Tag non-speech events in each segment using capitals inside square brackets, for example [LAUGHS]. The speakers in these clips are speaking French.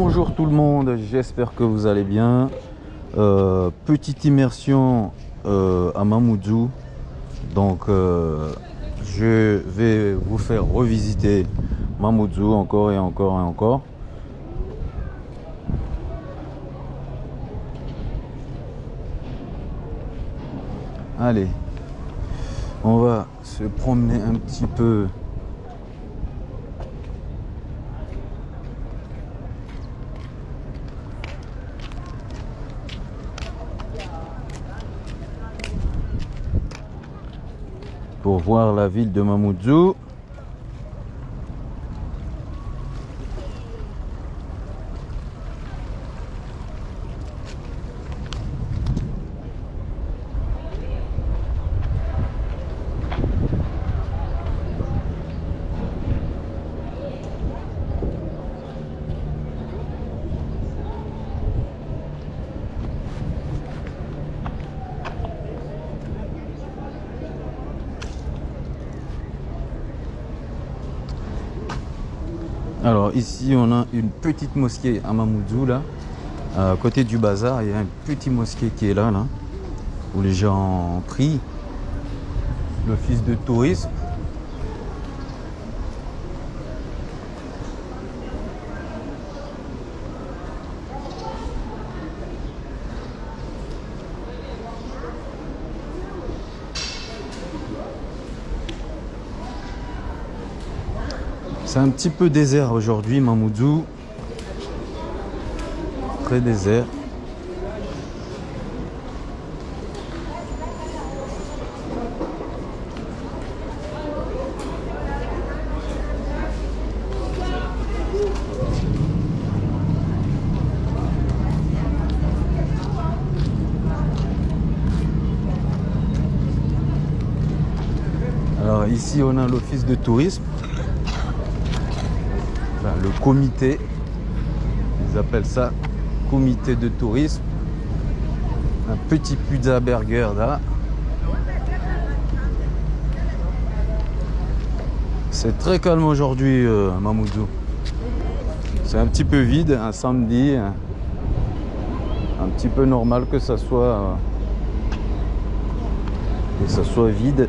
Bonjour tout le monde, j'espère que vous allez bien. Euh, petite immersion euh, à Mamoudzou. Donc euh, je vais vous faire revisiter Mamoudzou encore et encore et encore. Allez, on va se promener un petit peu pour voir la ville de Mamoudzou. Alors ici on a une petite mosquée à Mamoudzou là. À côté du bazar, il y a un petit mosquée qui est là, là où les gens prient. L'office de tourisme. C'est un petit peu désert aujourd'hui, Mamoudzou. Très désert. Alors ici on a l'office de tourisme le comité, ils appellent ça comité de tourisme. Un petit pizza burger là. C'est très calme aujourd'hui euh, Mamoudzou. C'est un petit peu vide, un samedi. Un, un petit peu normal que ça soit euh, que ça soit vide.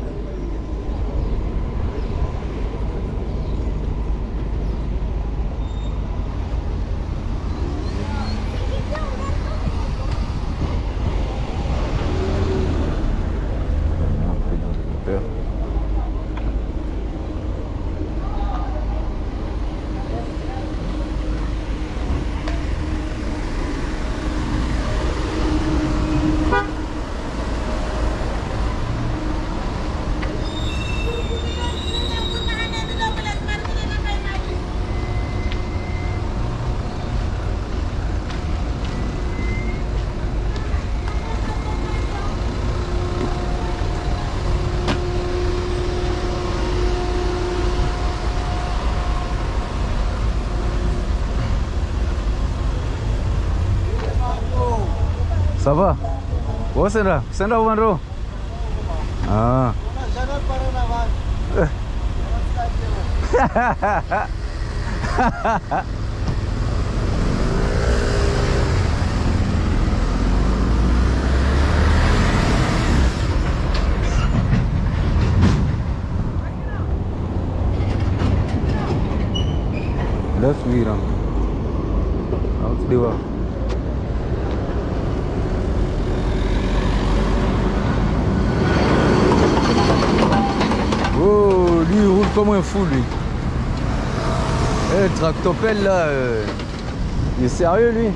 Sandra? Sandra one row. Ah. [LAUGHS] Left me wrong. Lui il roule comme un fou lui. Eh, le tractopelle là, euh, il est sérieux lui?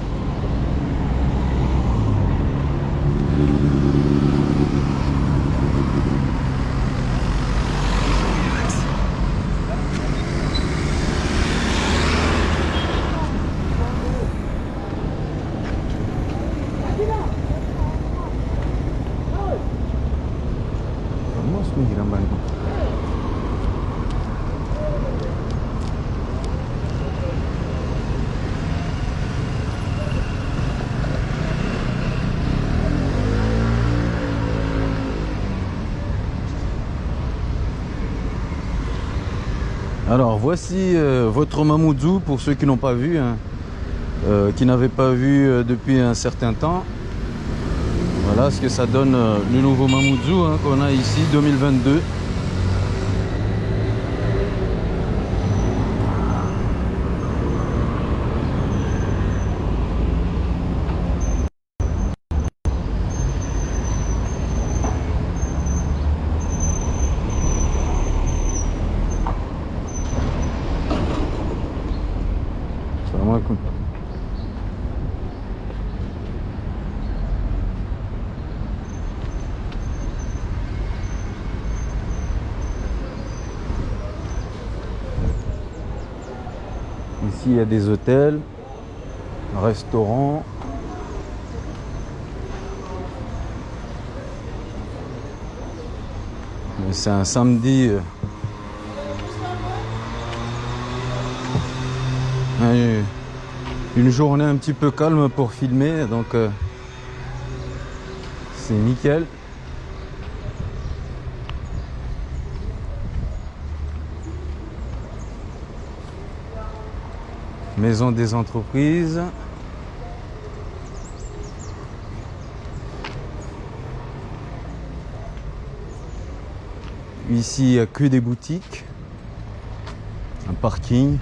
Voici euh, votre Mamoudzou pour ceux qui n'ont pas vu. hein. euh, qui n'avaient pas vu euh, depuis un certain temps. Voilà ce que ça donne le nouveau Mamoudzou hein, qu'on a ici 2022. Salam alaikum. Ici, il y a des hôtels, restaurants. C'est un samedi. euh, Ouais, une journée un petit peu calme pour filmer, donc euh, c'est nickel. Maison des entreprises. Ici, il n'y a que des boutiques. Un parking.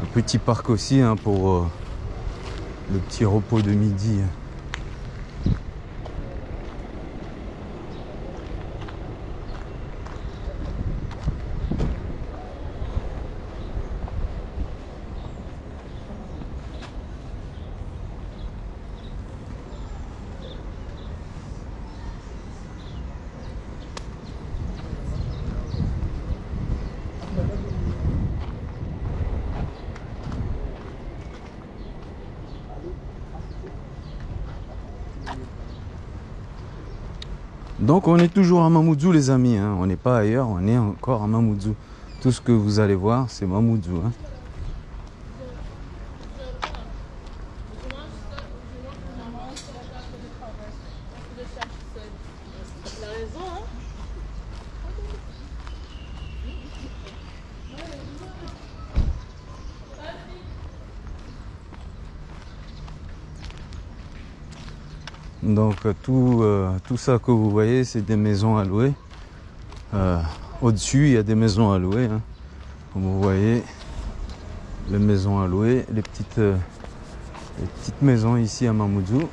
Un petit parc aussi hein, pour euh, le petit repos de midi. Donc on est toujours à Mamoudzou les amis, hein. on n'est pas ailleurs, on est encore à Mamoudzou. Tout ce que vous allez voir, c'est Mamoudzou. hein. Tout, euh, tout ça que vous voyez, c'est des maisons à louer. Euh, Au-dessus, il y a des maisons à louer. hein. Comme vous voyez, les maisons à louer, les petites, euh, les petites maisons ici à Mamoudzou.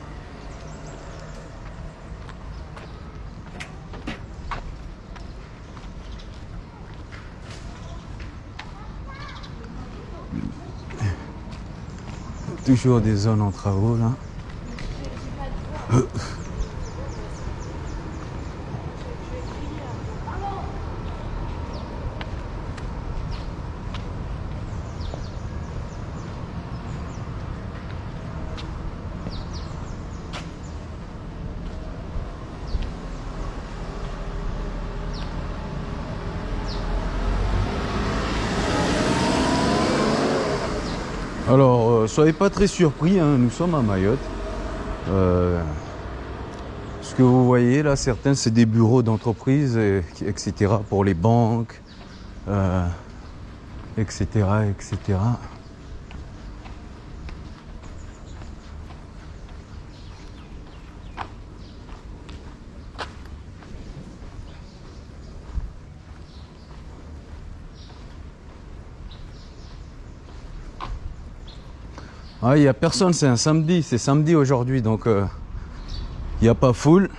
Toujours des zones en travaux là. Alors, euh, soyez pas très surpris, hein, nous sommes à Mayotte. Euh, ce que vous voyez là, certains, c'est des bureaux d'entreprise, et- etc., pour les banques, euh, etc., etc. Ah, il n'y a personne, c'est un samedi, c'est samedi aujourd'hui, donc euh, il n'y a pas foule.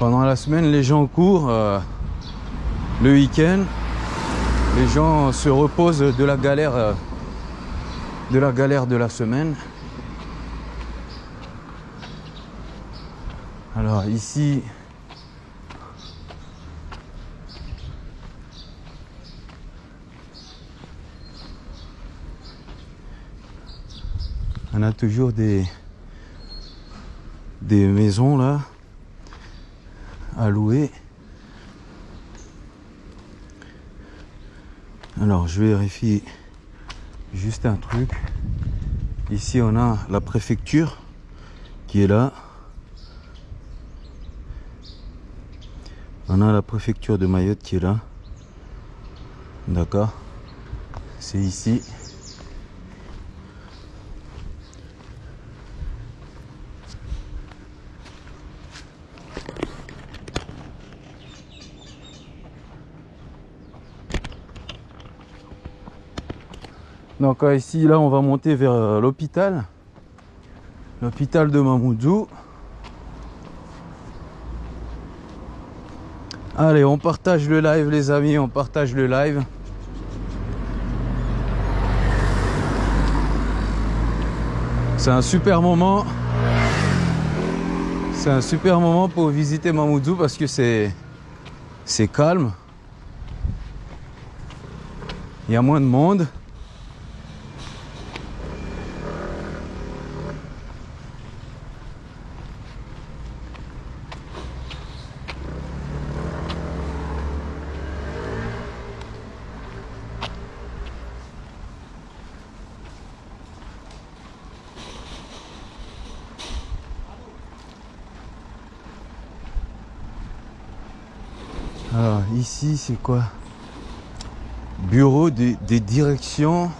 Pendant la semaine, les gens courent. euh, le week-end, les gens se reposent de la galère, euh, de la galère de la semaine. Alors ici, a toujours des des maisons là à louer. Alors je vérifie juste un truc. Ici on a la préfecture qui est là. On a la préfecture de Mayotte qui est là. D'accord C'est ici. Donc ici, là, on va monter vers euh, l'hôpital. L'hôpital de Mamoudzou. Allez, on partage le live, les amis, on partage le live. C'est un super moment. C'est un super moment pour visiter Mamoudzou parce que c'est c'est calme. Il y a moins de monde. Alors c'est quoi? Bureau des, directions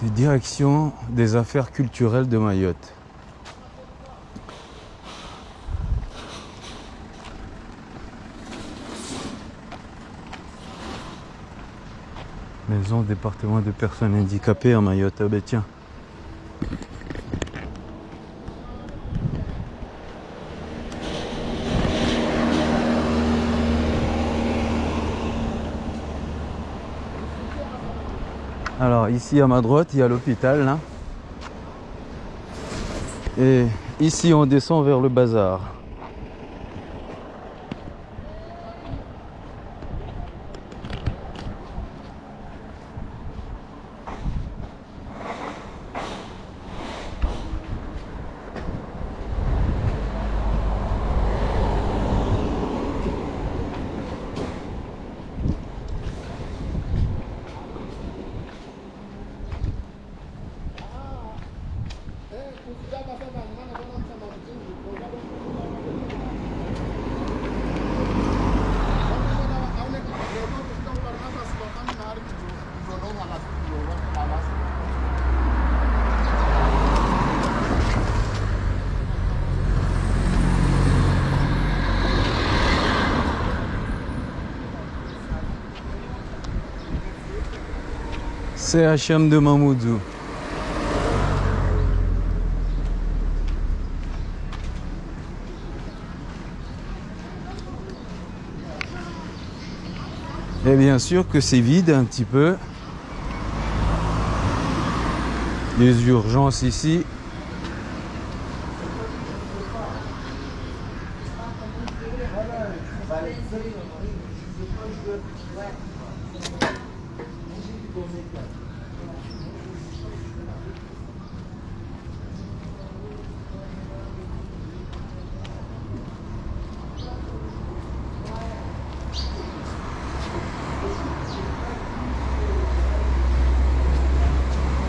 des directions des affaires culturelles de Mayotte. Maison département de personnes handicapées à Mayotte. Ah ben. Alors ici à ma droite, il y a l'hôpital là. Et ici on descend vers le bazar. CHM de Mamoudzou. Et bien sûr que c'est vide un petit peu. Les urgences ici.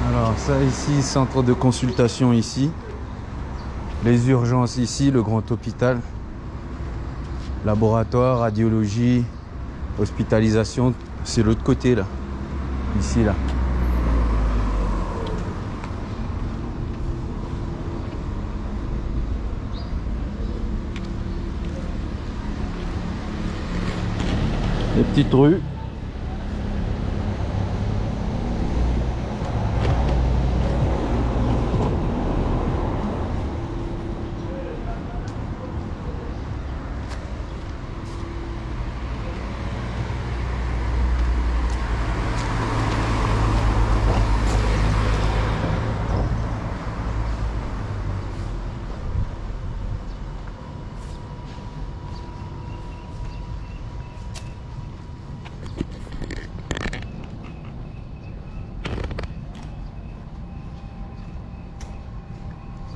Alors ça ici, centre de consultation ici. Les urgences ici, le grand hôpital. Laboratoire, radiologie, hospitalisation, c'est l'autre côté là. Ici là. Les petites rues.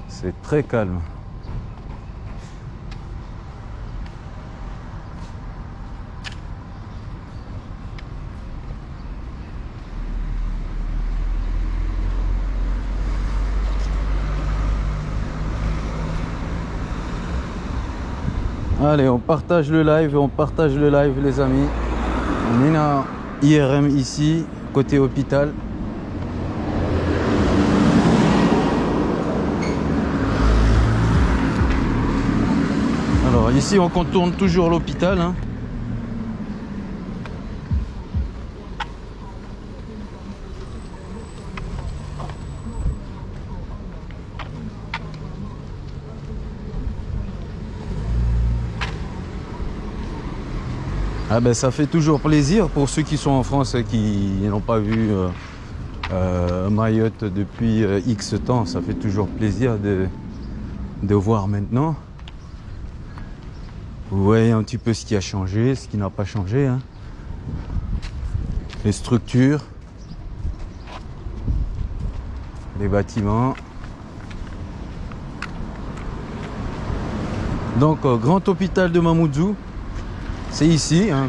C'est très calme. Allez, on partage le live, on partage le live les amis. On est à IRM ici, côté hôpital. ici, on contourne toujours l'hôpital. Hein. Ah ben, ça fait toujours plaisir pour ceux qui sont en France et qui n'ont pas vu euh, euh, Mayotte depuis euh, X temps. Ça fait toujours plaisir de, de voir maintenant. Vous voyez un petit peu ce qui a changé, ce qui n'a pas changé. hein. Les structures, les bâtiments. Donc, euh, grand hôpital de Mamoudzou, c'est ici. hein.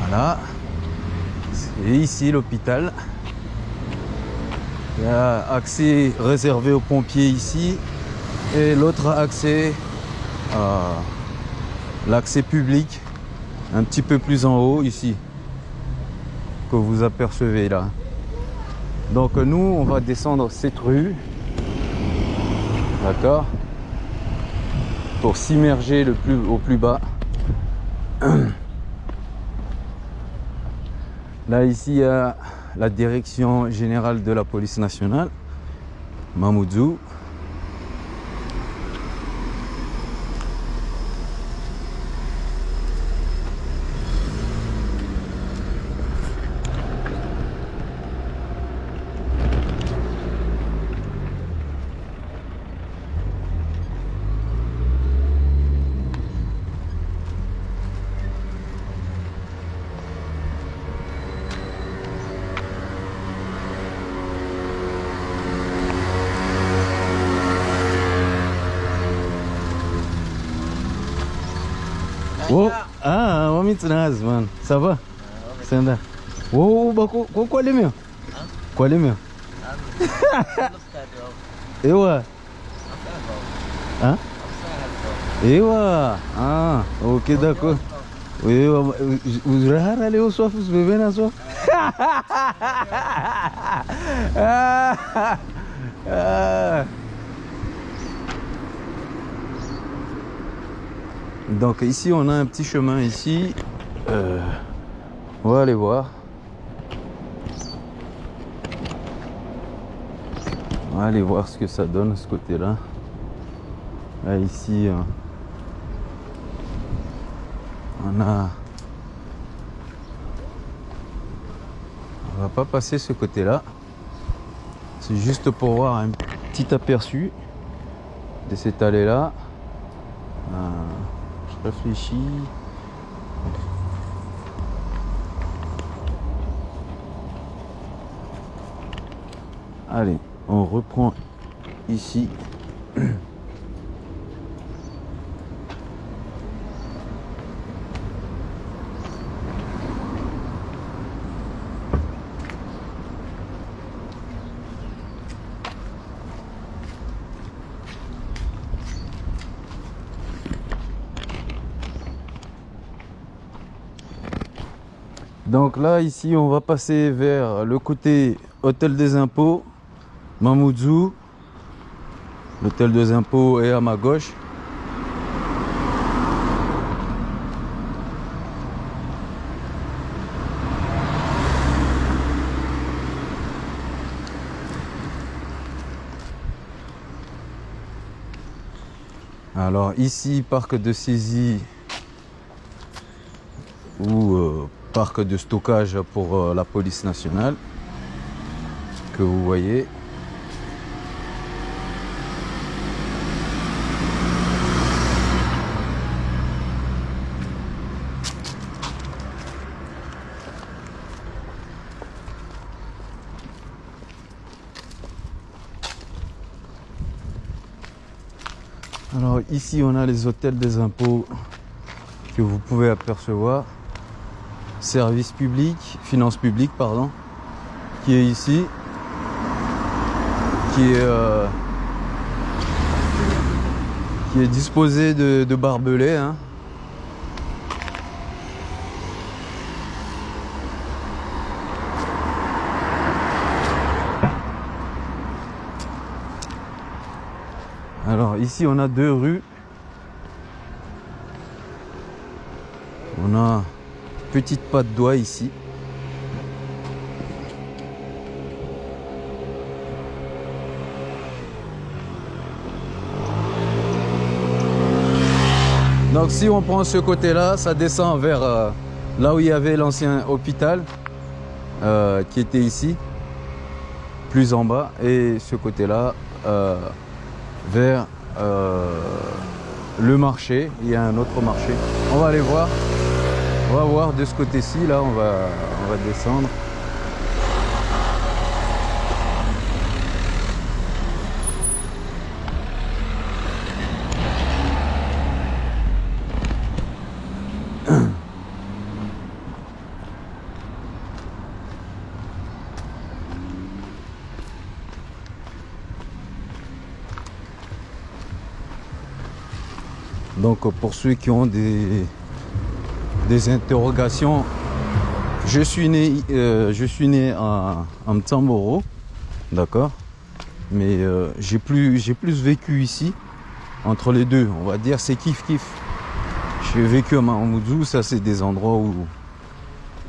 Voilà. C'est ici l'hôpital. Accès réservé aux pompiers ici. Et l'autre accès, euh, l'accès public, un petit peu plus en haut ici, que vous apercevez là. Donc nous, on va descendre cette rue. D'accord Pour s'immerger le plus au plus bas. [CLEARS THROAT] Là ici, il la direction générale de la police nationale, Mamoudzou. Ça va? Oh, ko ko kwale meu? Kwale meu? Ewa. Hã? Ewa. Ah, ok d'accord. Ewa, os rara ali os sofos bebendo na sua. Ah, ah. Donc ici on a un petit chemin ici. Euh, on va aller voir. On va aller voir ce que ça donne ce côté-là. Là ici euh, on a. On va pas passer ce côté-là. C'est juste pour voir un petit aperçu de cette allée-là. Euh, je réfléchis. Allez, on reprend ici. Donc là, ici, on va passer vers le côté hôtel des impôts, Mamoudzou. L'hôtel des impôts est à ma gauche. Alors ici, parc de saisie ou euh, parc de stockage pour euh, la police nationale que vous voyez. Alors ici on a les hôtels des impôts que vous pouvez apercevoir. Service public, finance publique pardon, qui est ici, qui est, euh, qui est disposé de, de barbelés. hein. Alors ici on a deux rues. On a petite patte doigt ici. Donc si on prend ce côté-là, ça descend vers euh, là où il y avait l'ancien hôpital euh, qui était ici, plus en bas, et ce côté-là euh, vers le marché. Il y a un autre marché. On va aller voir. On va voir de ce côté-ci. Là, on va, on va descendre. Donc pour ceux qui ont des, des interrogations, je suis né, euh, je suis né à, Mtsamboro, d'accord Mais euh, j'ai plus, plus vécu ici, entre les deux, on va dire c'est kiff kiff. J'ai vécu à Mamoudzou, ça c'est des endroits où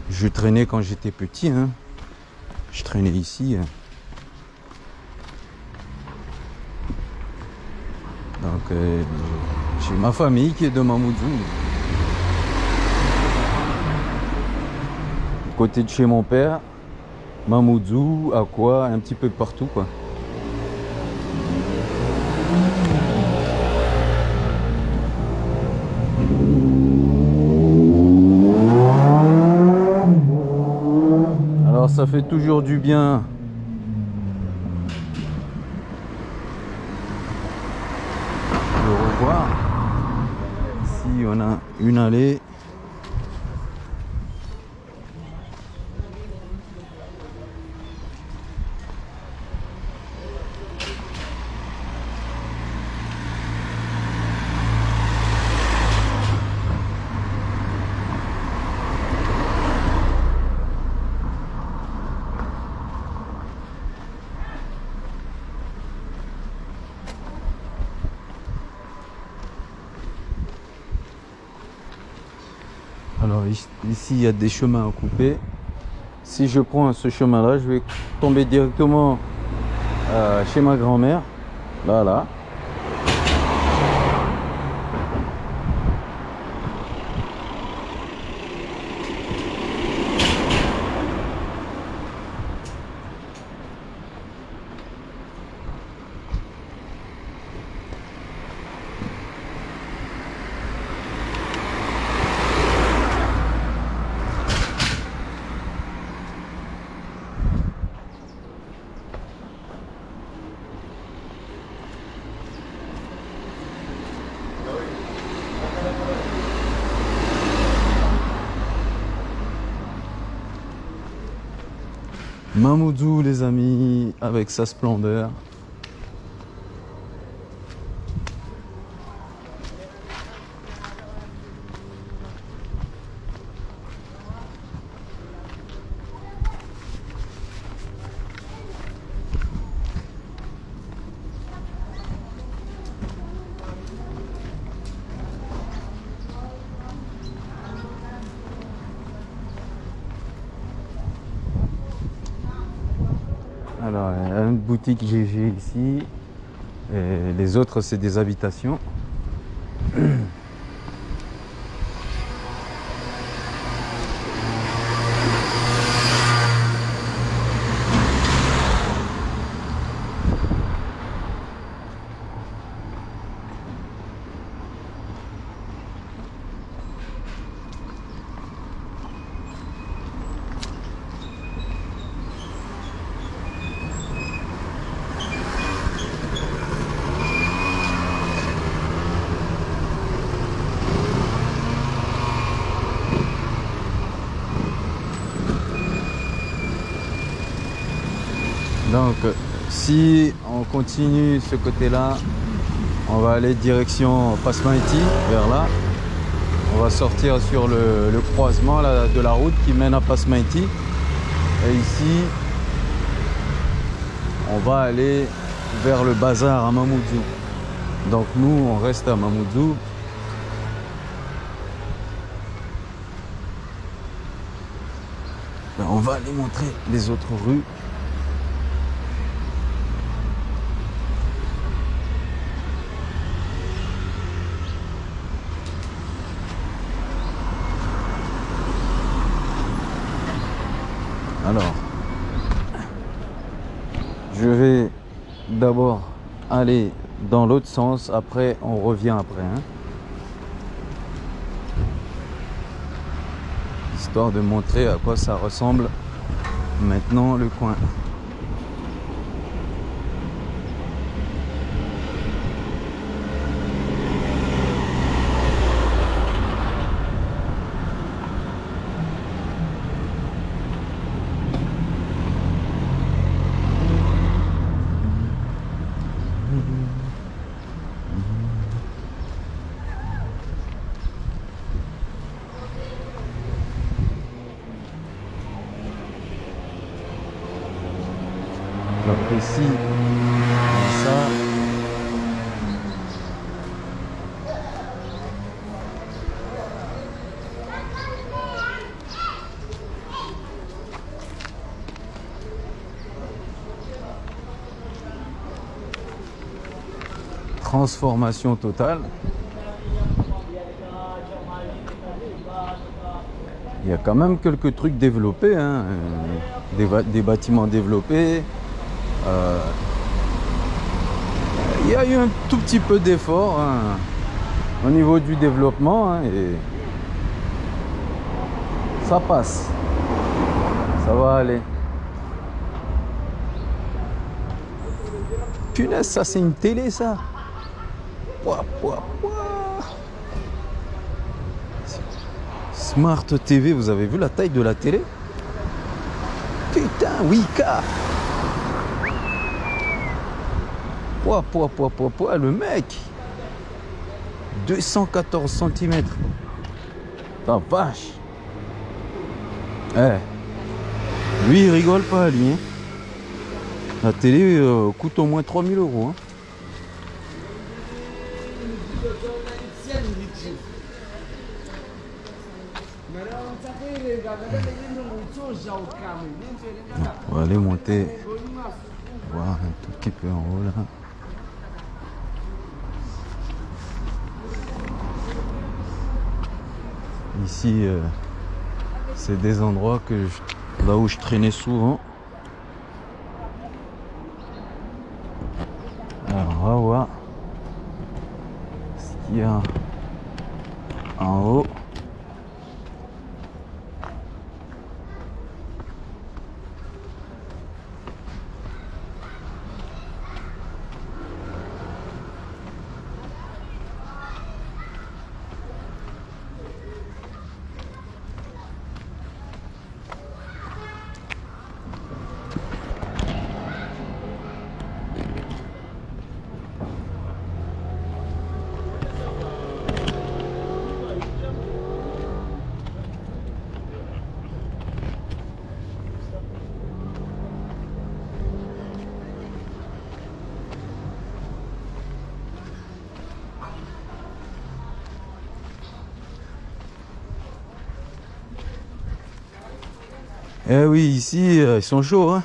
je traînais quand j'étais petit. Hein. Je traînais ici. Hein. Donc euh, j'ai ma famille qui est de Mamoudzou. Côté de chez mon père, Mamoudzou, à quoi, un petit peu partout quoi. Alors ça fait toujours du bien on a une allée il y a des chemins à couper si je prends ce chemin là je vais tomber directement euh, chez ma grand-mère. Là Mamoudou les amis avec sa splendeur Alors, il y a une boutique GG ici. Les autres, c'est des habitations. Donc si on continue ce côté là, on va aller direction Pasmaiti, vers là. On va sortir sur le, croisement de la route qui mène à Pasmaiti. Et ici, on va aller vers le bazar à Mamoudzou. Donc nous, on reste à Mamoudzou. Ben, on va aller montrer les autres rues. Aller dans l'autre sens. Après, on revient après. hein. Histoire de montrer à quoi ça ressemble maintenant le coin. Donc ici, ça. Transformation totale. Il y a quand même quelques trucs développés, hein, euh, des, bâtiments développés. Euh, il y a eu un tout petit peu d'effort hein, au niveau du développement hein, et ça passe. Ça va aller. Punaise, ça c'est une télé ça. Smart TV, vous avez vu la taille de la télé? Putain, Wika Pouah, pouah, pouah, pouah, le mec 214 cm Ta vache Eh Lui, il rigole pas, lui. hein. La télé euh, coûte au moins 3000 euros. hein. On va aller monter, voir un tout petit peu en haut là. Ici, euh, c'est des endroits que là où je traînais souvent. Alors, on va voir ce qu'il y a en haut. Eh oui, ici, euh, ils sont chauds, hein.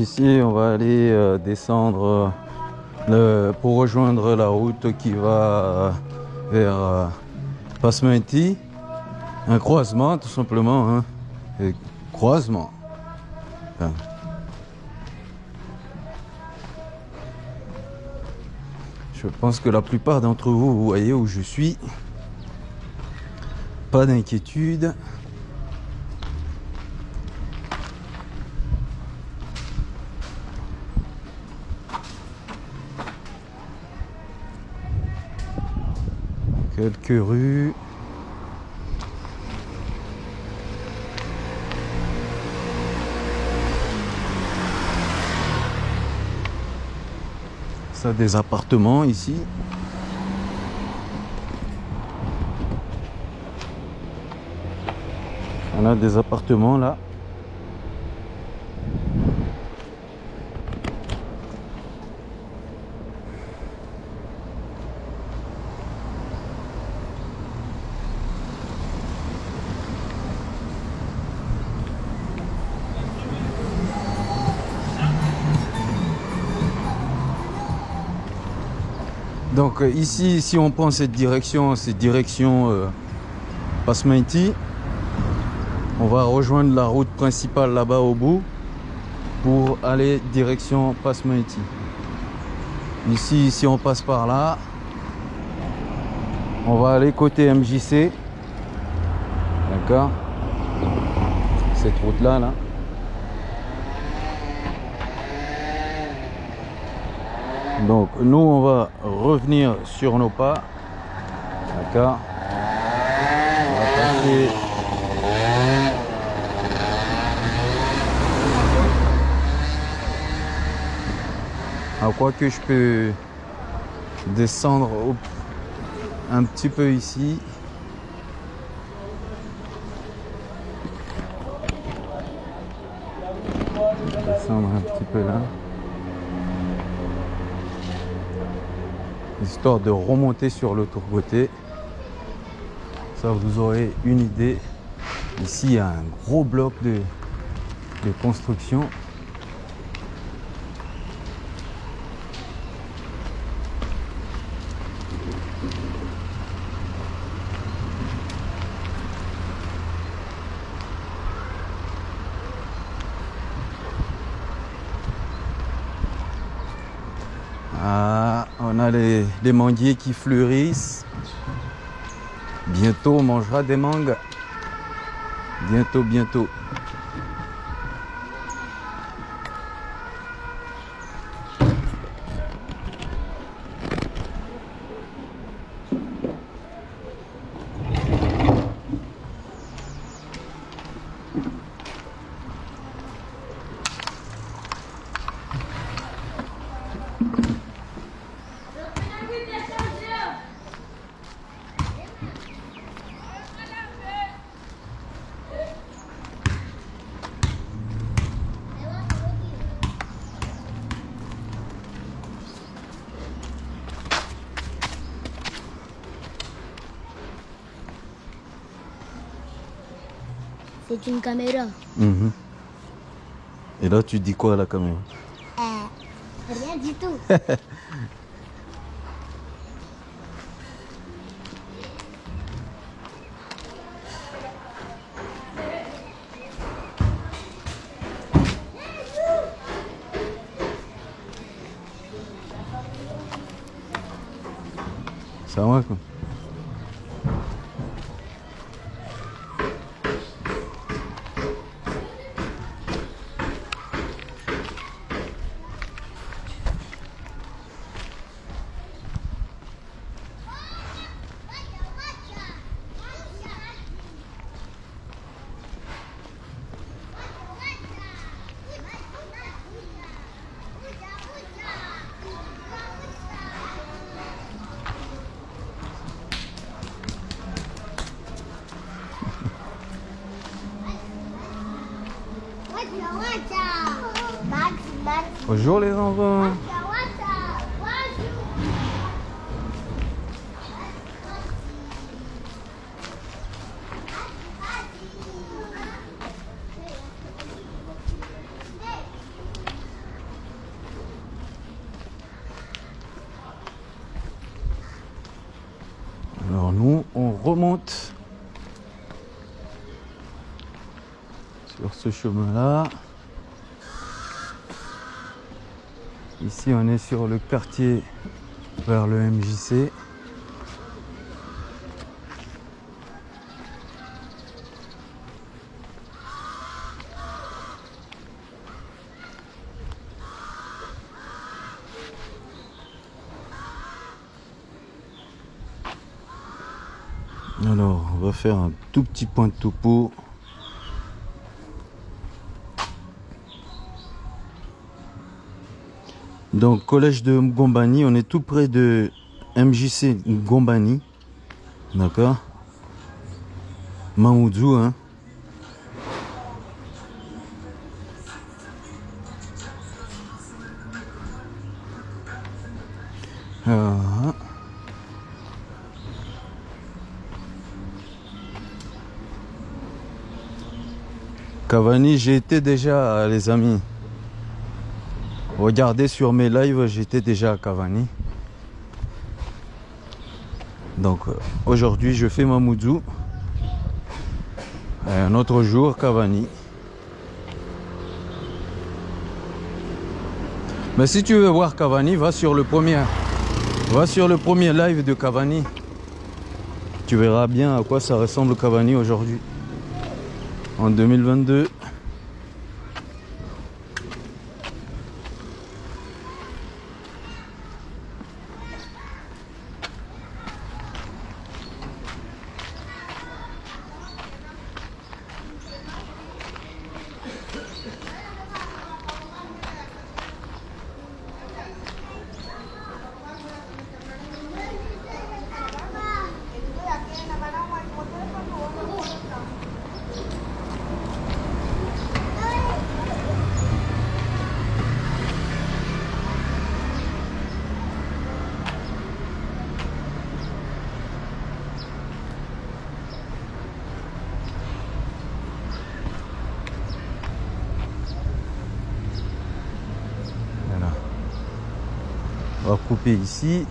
Ici, on va aller euh, descendre euh, pour rejoindre la route qui va euh, vers Pasmenti. Un croisement, tout simplement. hein. Croisement. Je pense que la plupart d'entre vous, vous voyez où je suis. Pas d'inquiétude. Quelques rues. Ça, des appartements ici. On a des appartements là. Euh, ici, si on prend cette direction, cette direction euh, Pasmenti, on va rejoindre la route principale là-bas au bout pour aller direction Pasmenti. Ici, si on passe par là, on va aller côté MJC. D'accord? Cette route-là, là. Donc nous on va revenir sur nos pas. D'accord On va passer à quoi que je peux descendre un petit peu ici. Descendre un petit peu là. Histoire de remonter sur l'autre côté. Ça, vous aurez une idée. Ici, il y a un gros bloc de, de construction. Ah, on les manguiers qui fleurissent. Bientôt, on mangera des mangues. Bientôt, bientôt. C'est une caméra. Mhm. Et là, tu dis quoi à la caméra? Euh, rien du tout. [LAUGHS] Ça va quoi? Chemin-là. Ici, on est sur le quartier vers le MJC. Alors, on va faire un tout petit point de topo. Donc, collège de Ngombani, on est tout près de MJC Ngombani. D'accord? Mamoudou, hein? Ah. Cavani, j'ai été déjà, les amis. Regardez sur mes lives, j'étais déjà à Cavani. Donc euh, aujourd'hui, je fais Mamoudou. Et un autre jour, Cavani. Mais si tu veux voir Cavani, va sur le premier, va sur le premier live de Cavani. Tu verras bien à quoi ça ressemble Cavani aujourd'hui. En 2022. Voilà. On va couper ici.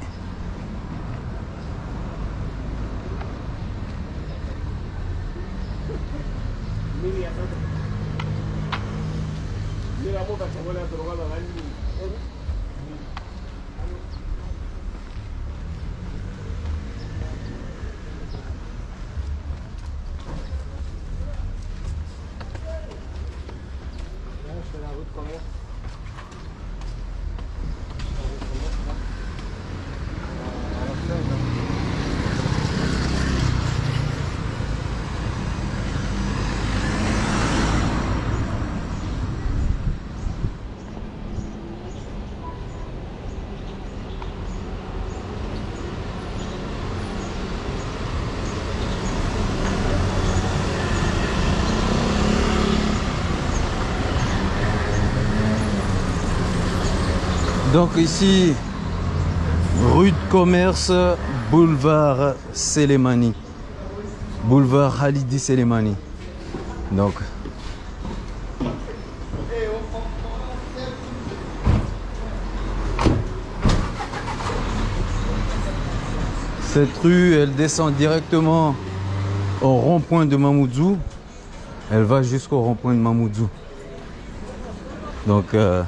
Donc ici, rue de commerce, boulevard Selemani. Boulevard Halidi Selemani. Donc. Cette rue, elle descend directement au rond-point de Mamoudzou. Elle va jusqu'au rond-point de Mamoudzou. Donc, euh,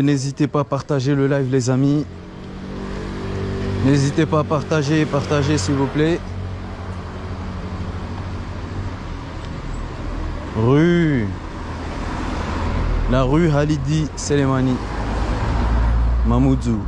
N'hésitez pas à partager le live, les amis. N'hésitez pas à partager, partager s'il vous plaît. Rue. La rue Halidi Selemani. Mamoudzou.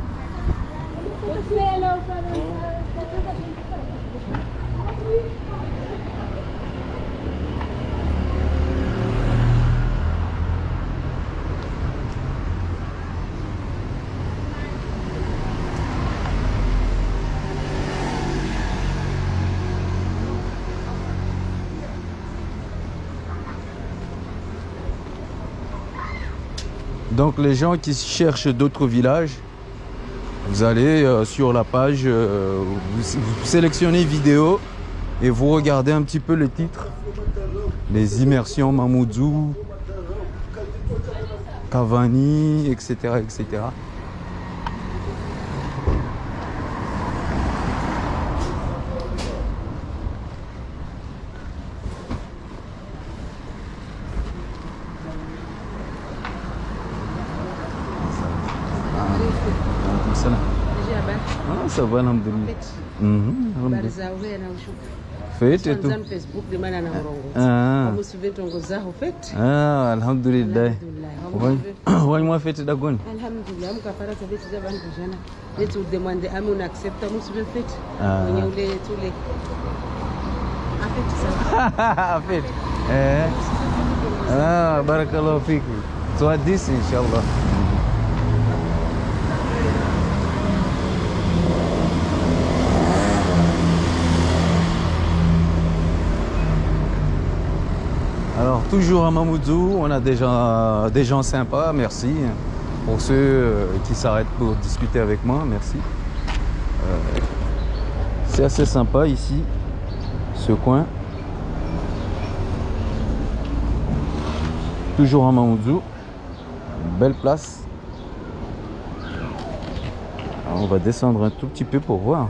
Donc les gens qui cherchent d'autres villages, vous allez euh, sur la page, euh, vous, sélectionnez vidéo et vous regardez un petit peu les titres. Les immersions Mamoudzou, Cavani, etc. etc. Ça va, mhm, alhamdulillah. Habari za uwe na ushukuru. Fete tu. Facebook maana ah. fete. Ah, alhamdulillah. Wani [COUGHS] mwa fete dagoni? Alhamdulillah, za jana. Ah. Mwenye ule tule. Afete. [LAUGHS] Afete. Ah, eh. Ah, barakallahu fiki. So inshallah. Toujours à Mamoudzou, on a déjà des gens sympas, merci. Pour ceux euh, qui s'arrêtent pour discuter avec moi, merci. Euh, C'est assez sympa ici, ce coin. Toujours à Mamoudzou, belle place. On va descendre un tout petit peu pour voir.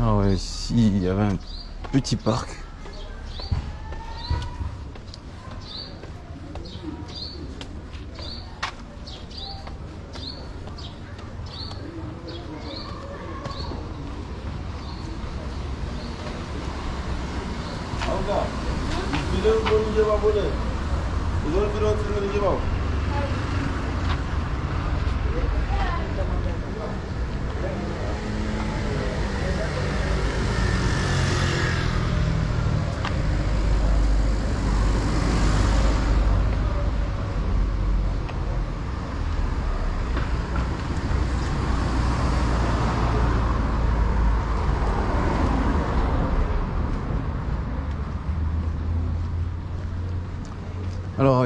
Ah ouais, ici il y avait un petit parc.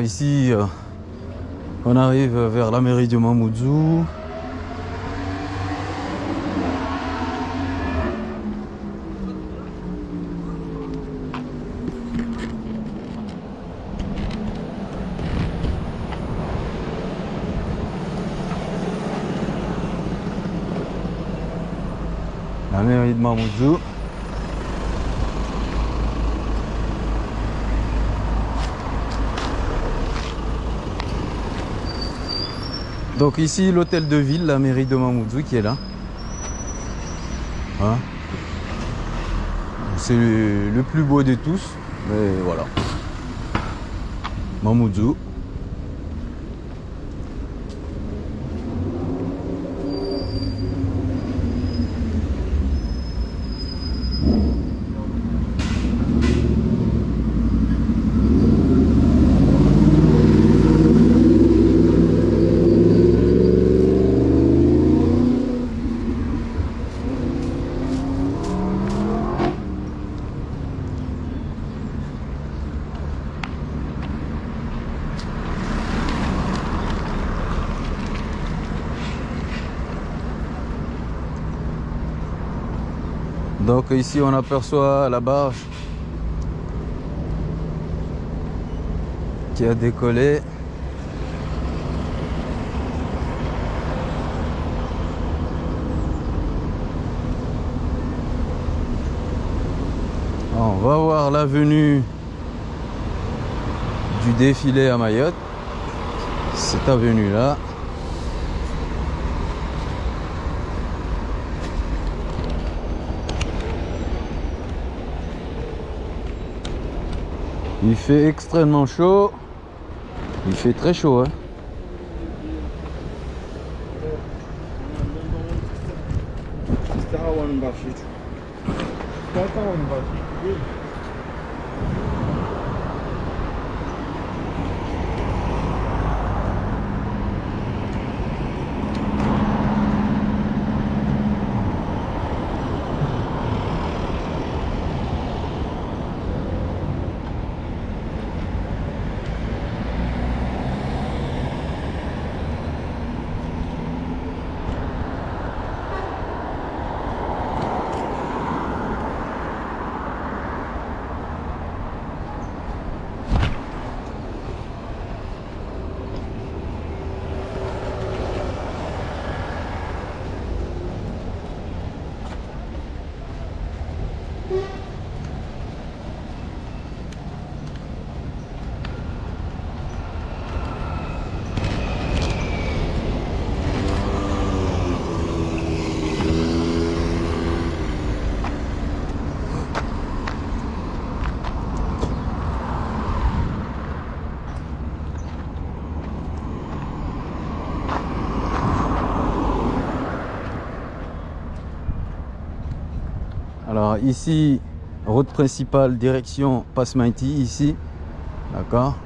Ici, euh, on arrive vers la mairie de Mamoudzou. La mairie de Mamoudzou. Donc ici l'hôtel de ville, la mairie de Mamoudzou qui est là. Hein C'est le, le plus beau de tous, mais voilà. Mamoudzou. ici on aperçoit la barge qui a décollé. On va voir l'avenue du défilé à Mayotte. Cette avenue là. Il fait extrêmement chaud. Il fait très chaud. Hein. Ici, route principale, direction Pasmaiti, ici. D'accord?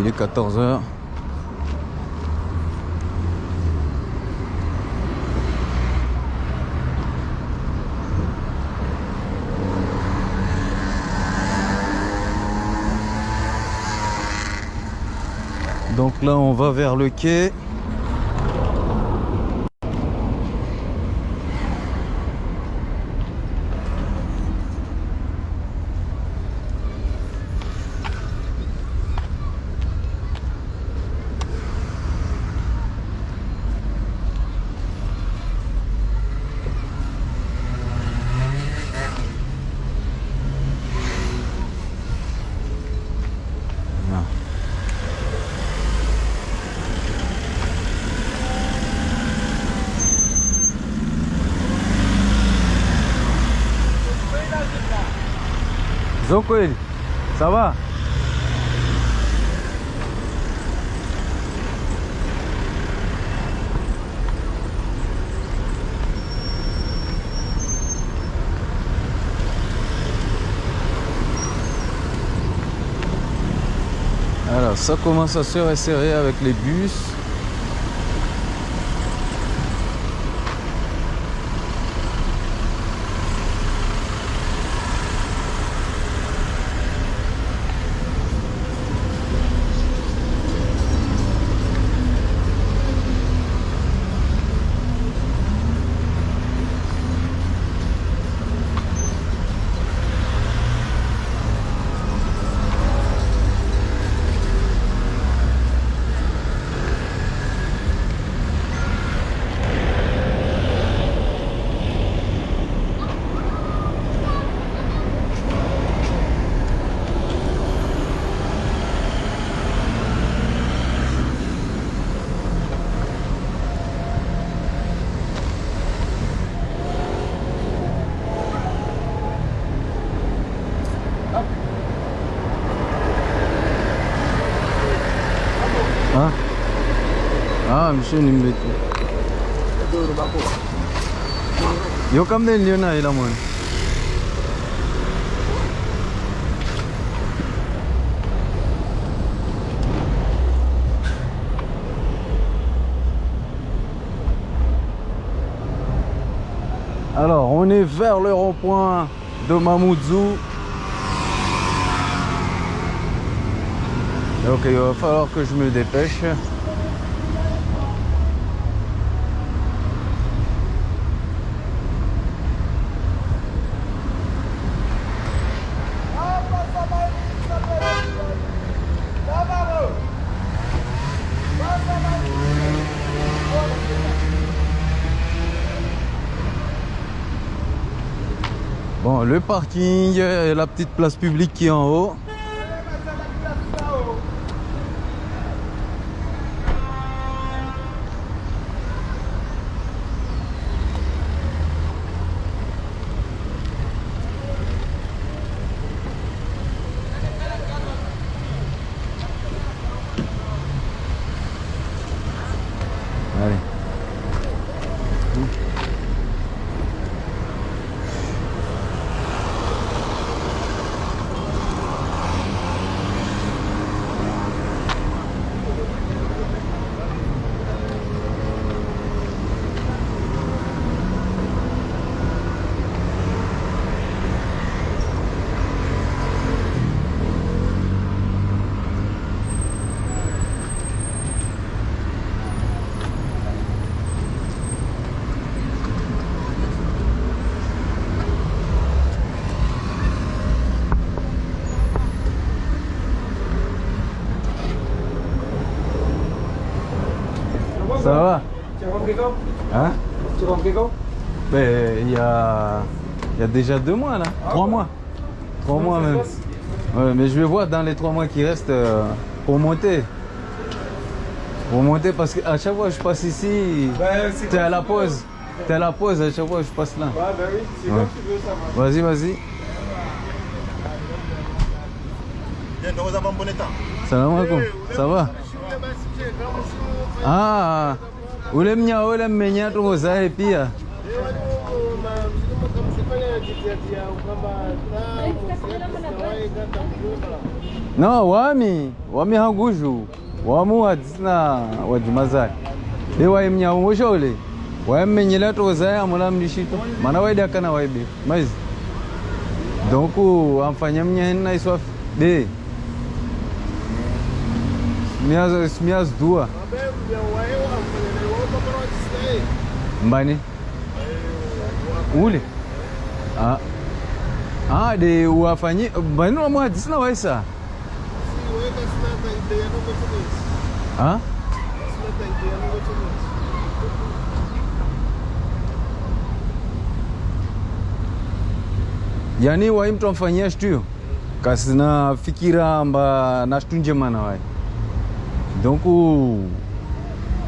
Il est 14 heures. Donc là, on va vers le quai. Ah. Ça va? Alors ça commence à se resserrer avec les bus. Düşün ümmeti. Doğru bak o. Yok am deniliyor? Alors, on est vers le rond-point de Mamoudzou. Donc, il va falloir que je me dépêche. Le parking et la petite place publique qui est en haut. Allez. Ça va? Tu as compris quand? Hein? Tu as compris quand? Ben, il y a, il y a déjà deux mois là. Trois mois. Trois mois même. Ouais, mais je vais voir dans les trois mois qui restent euh, pour monter. Pour monter parce qu'à chaque fois que je passe ici, c'est t'es à la pause. T'es à la pause à chaque fois que je passe là. Ouais, ben oui, c'est Ouais. comme tu veux, ça va. Vas-y, vas-y. Salam alaikum. Ça va Ah, ule mnya ule mmenya tuhozae pia. No wami wami hanguju, wamu wadzina wajimazai wae mnya umosha ule waimmenyela tuhozae amula mnishitu, mana waidakana waibe maizi. Donku, amfanya mnya henna iswafi. De. Smias mbani? Ule? Ah. Ah de wafanyi mbani wamu sina waisa ah? Yani wai mtu amfanyia shtuyo? Kasina fikira mba na shtu njema na wai donc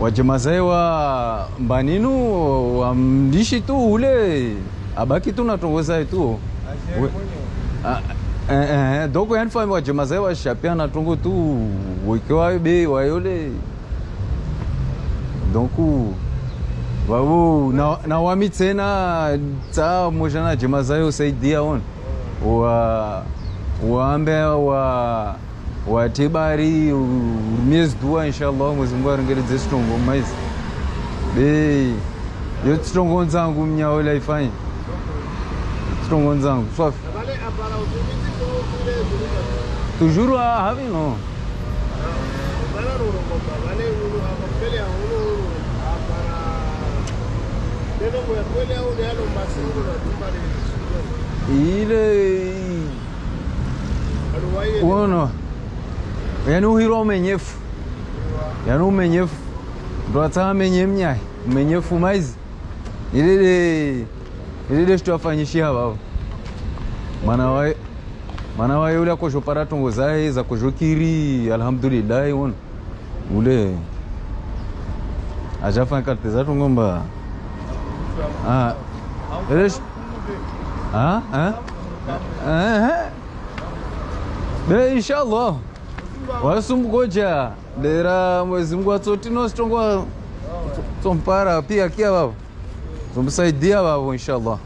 wajemazae wa mbaninu wamdishi tu ule. Abaki tu natongozae tu We- Ah, eh, eh, eh, donc yani fami wajemazae washapia natongo tu. Wekewa be wayole. Donc vavo na, na wami tena tsa moja na jema zayo saidia on. Wa waambe wa o atibarí o mês do ano inshallah mwezi eu arongeredze chitongo maizi be yo chitongo nzangu mnyawo laifanya chitongo nzangu swafi toujours ahavi no? Ile ono yaani uhiro umenyefu. Yaani umenyefu. Ndo atsa mnyai. Umenyefu maizi ilile ilile shitwafanyishia vavo mwana wae ule akoshopara tongo zae za kuzhokiri alhamdulillahi ona ule achafanya karte zatongo mba. Ah, wasumgoja dera mwezi mungu atsotinositongwa tsompara pia kia vavo zomsaidia vavo inshallah.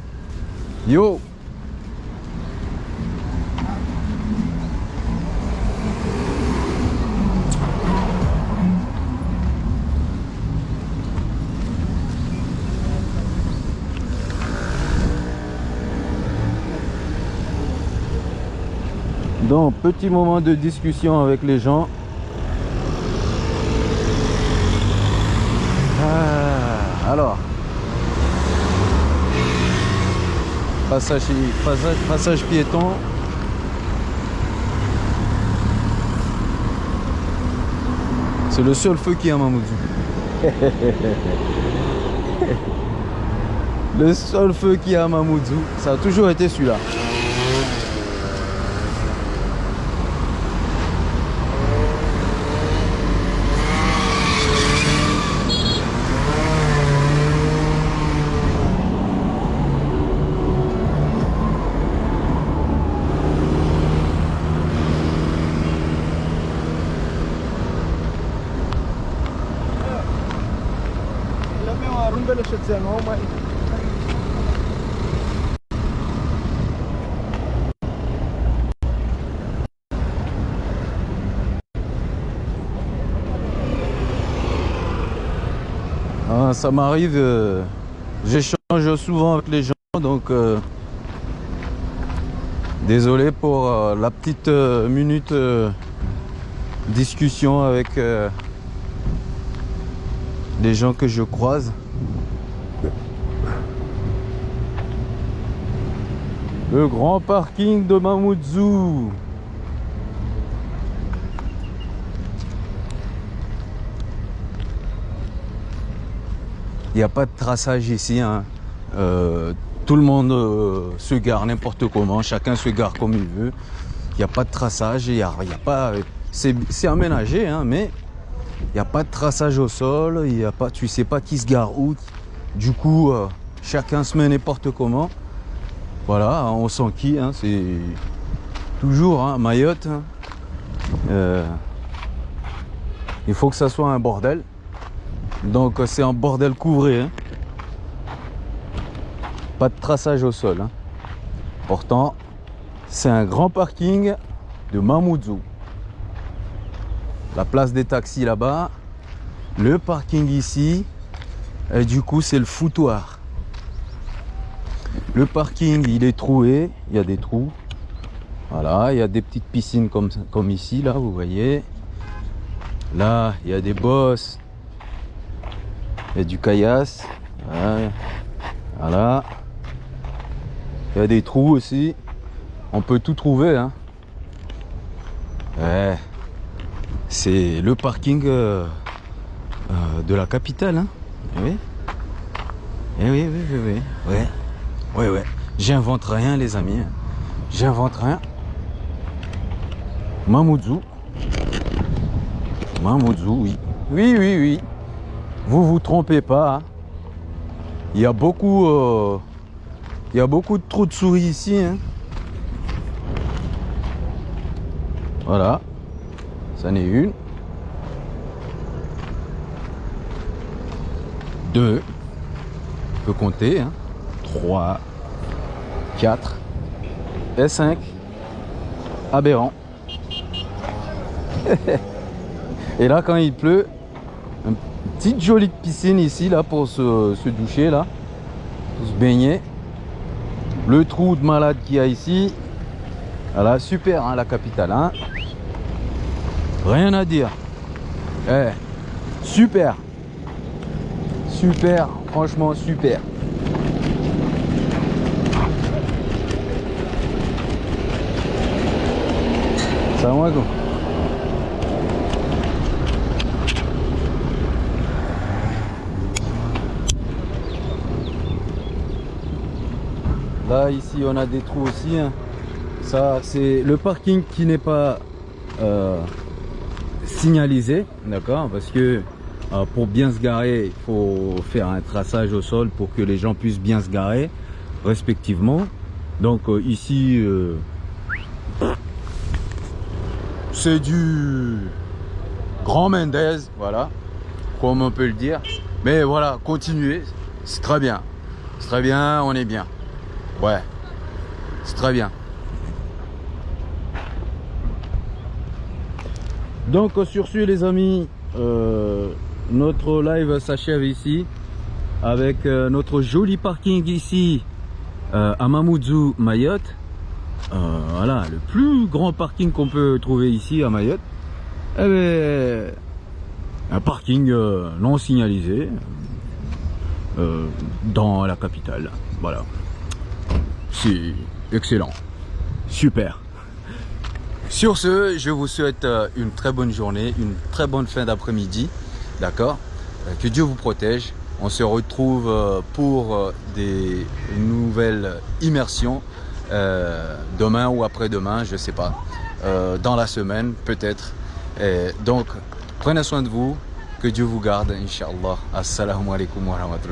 Yo Petit moment de discussion avec les gens. Ah, alors. Passage, passage, piéton. C'est le seul feu qu'il y a à Mamoudzou. [LAUGHS] le seul feu qu'il y a à Mamoudzou, ça a toujours été celui-là. Ah, ça m'arrive, euh, j'échange souvent avec les gens, donc euh, désolé pour euh, la petite minute discussion avec les gens que je croise. Le grand parking de Mamoudzou. Il n'y a pas de traçage ici. hein. Euh, tout le monde euh, se gare n'importe comment, chacun se gare comme il veut. Il n'y a pas de traçage, y a, pas. C'est aménagé, hein, mais il n'y a pas de traçage au sol. Il y a pas, tu sais pas qui se gare où. Du coup, euh, chacun se met n'importe comment. Voilà, on s'enquille. Hein, c'est toujours hein, Mayotte. hein. Il faut que ça soit un bordel. Donc euh, c'est un bordel couvré. hein. Pas de traçage au sol. hein. Pourtant, c'est un grand parking de Mamoudzou. La place des taxis là-bas. Le parking ici. Et du coup, c'est le foutoir. Le parking, il est troué. Il y a des trous. Voilà, il y a des petites piscines comme, comme ici, là, vous voyez. Là, il y a des bosses. Il y a du caillasse. Ouais. Voilà. Il y a des trous aussi. On peut tout trouver. Hein. Ouais. C'est le parking euh, euh, de la capitale. Hein. Eh oui. Eh oui, oui, oui, oui. Ouais. J'invente rien, les amis. J'invente rien. Mamoudzou. Mamoudzou, oui. Oui, oui, oui. Vous vous trompez pas. hein. Il y a beaucoup, euh, il y a beaucoup de trous de souris ici. hein. Voilà. Ça n'est une. Deux. On peut compter. Hein. Trois. Quatre. Et cinq. Aberrant. [LAUGHS] Et là, quand il pleut, petite jolie piscine ici, là, pour se, doucher, là, pour se baigner. Le trou de malade qu'il y a ici. Voilà, super, hein, la capitale, hein. Rien à dire. Eh, super. Super, franchement, super. Salam alaikum. Là, ici, on a des trous aussi. hein. Ça, c'est le parking qui n'est pas euh, signalisé, d'accord Parce que euh, pour bien se garer, il faut faire un traçage au sol pour que les gens puissent bien se garer, respectivement. Donc euh, ici, c'est du Grand Mendez, voilà, comme on peut le dire. Mais voilà, continuez, c'est très bien. C'est très bien, on est bien. Ouais, c'est très bien. Donc sur ce les amis, euh, notre live s'achève ici avec euh, notre joli parking ici euh, à Mamoudzou, Mayotte. voilà, le plus grand parking qu'on peut trouver ici à Mayotte. Eh ben, un parking non signalisé dans la capitale. Voilà. C'est excellent. Super. Sur ce, je vous souhaite euh, une très bonne journée, une très bonne fin d'après-midi. D'accord? Euh, Que Dieu vous protège. On se retrouve euh, pour des nouvelles immersions demain ou après-demain, je sais pas. Dans la semaine, peut-être. Donc, prenez soin de vous. Que Dieu vous garde, Inch'Allah. Assalamu alaikum wa rahmatullah.